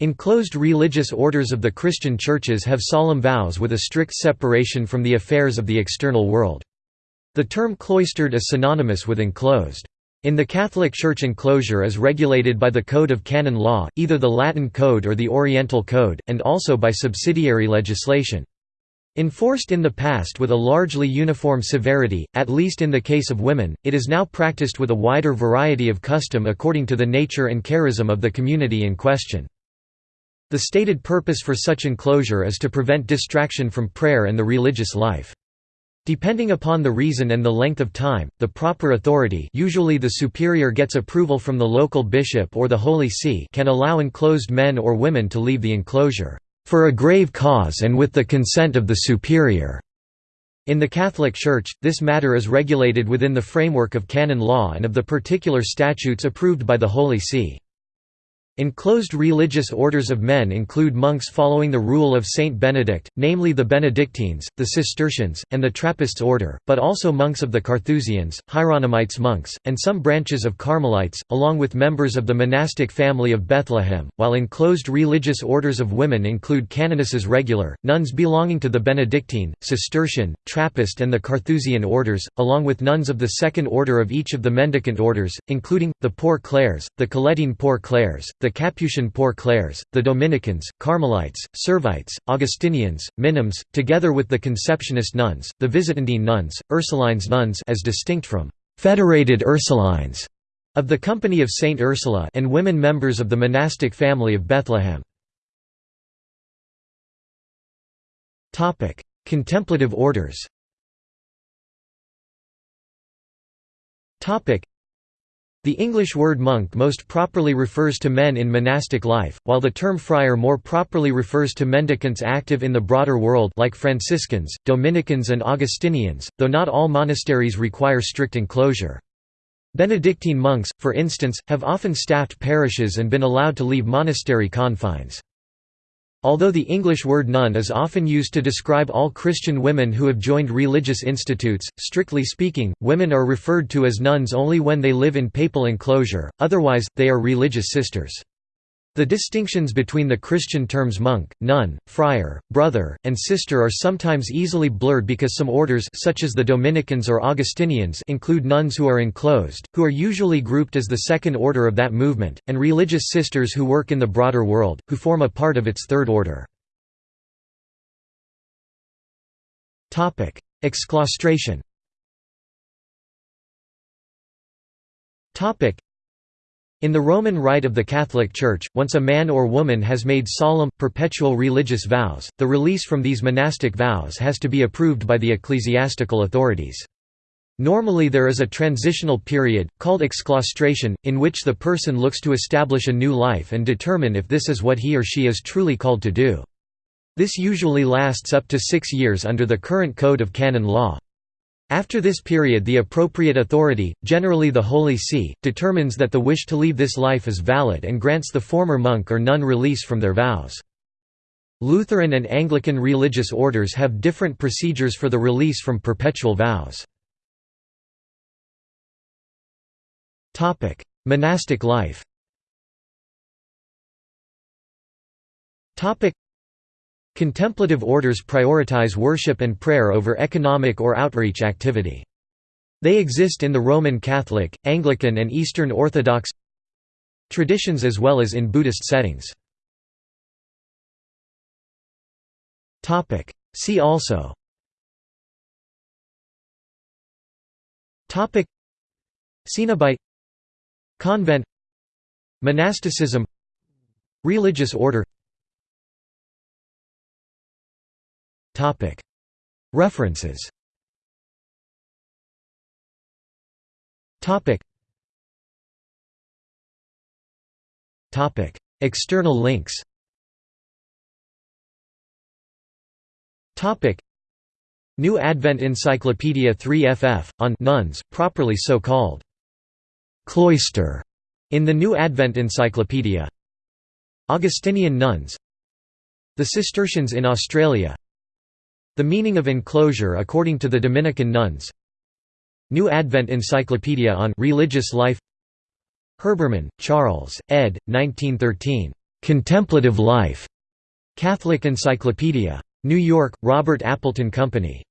Enclosed religious orders of the Christian churches have solemn vows with a strict separation from the affairs of the external world. The term cloistered is synonymous with enclosed. In the Catholic Church enclosure is regulated by the Code of Canon Law, either the Latin Code or the Oriental Code, and also by subsidiary legislation. Enforced in the past with a largely uniform severity, at least in the case of women, it is now practiced with a wider variety of custom according to the nature and charism of the community in question. The stated purpose for such enclosure is to prevent distraction from prayer and the religious life. Depending upon the reason and the length of time, the proper authority usually the superior gets approval from the local bishop or the Holy See can allow enclosed men or women to leave the enclosure, "...for a grave cause and with the consent of the superior." In the Catholic Church, this matter is regulated within the framework of canon law and of the particular statutes approved by the Holy See. Enclosed religious orders of men include monks following the rule of Saint Benedict, namely the Benedictines, the Cistercians, and the Trappists order, but also monks of the Carthusians, Hieronymites monks, and some branches of Carmelites, along with members of the monastic family of Bethlehem, while enclosed religious orders of women include canonesses regular, nuns belonging to the Benedictine, Cistercian, Trappist and the Carthusian orders, along with nuns of the second order of each of the mendicant orders, including, the Poor Clares, the Colettine Poor Clares, the the Capuchin Poor Clares, the Dominicans, Carmelites, Servites, Augustinians, Minims, together with the Conceptionist nuns, the Visitandine nuns, Ursulines nuns as distinct from «federated Ursulines» of the Company of Saint Ursula and women members of the monastic family of Bethlehem. Contemplative orders the English word monk most properly refers to men in monastic life, while the term friar more properly refers to mendicants active in the broader world like Franciscans, Dominicans and Augustinians, though not all monasteries require strict enclosure. Benedictine monks, for instance, have often staffed parishes and been allowed to leave monastery confines. Although the English word nun is often used to describe all Christian women who have joined religious institutes, strictly speaking, women are referred to as nuns only when they live in papal enclosure, otherwise, they are religious sisters. The distinctions between the Christian terms monk, nun, friar, brother, and sister are sometimes easily blurred because some orders such as the Dominicans or Augustinians include nuns who are enclosed, who are usually grouped as the second order of that movement, and religious sisters who work in the broader world, who form a part of its third order. Exclaustration in the Roman Rite of the Catholic Church, once a man or woman has made solemn, perpetual religious vows, the release from these monastic vows has to be approved by the ecclesiastical authorities. Normally there is a transitional period, called exclaustration, in which the person looks to establish a new life and determine if this is what he or she is truly called to do. This usually lasts up to six years under the current Code of Canon Law. After this period the appropriate authority, generally the Holy See, determines that the wish to leave this life is valid and grants the former monk or nun release from their vows. Lutheran and Anglican religious orders have different procedures for the release from perpetual vows. Monastic life Contemplative orders prioritize worship and prayer over economic or outreach activity. They exist in the Roman Catholic, Anglican and Eastern Orthodox traditions as well as in Buddhist settings. See also Cenobite Convent Monasticism Religious order References. External links. New Advent Encyclopedia 3FF, on nuns, properly so called. Cloister, in the New Advent Encyclopedia. Augustinian nuns. The Cistercians in Australia the meaning of enclosure according to the Dominican nuns New Advent Encyclopedia on Religious Life Herbermann, Charles, ed. 1913. "'Contemplative Life' Catholic Encyclopedia. New York, Robert Appleton Company.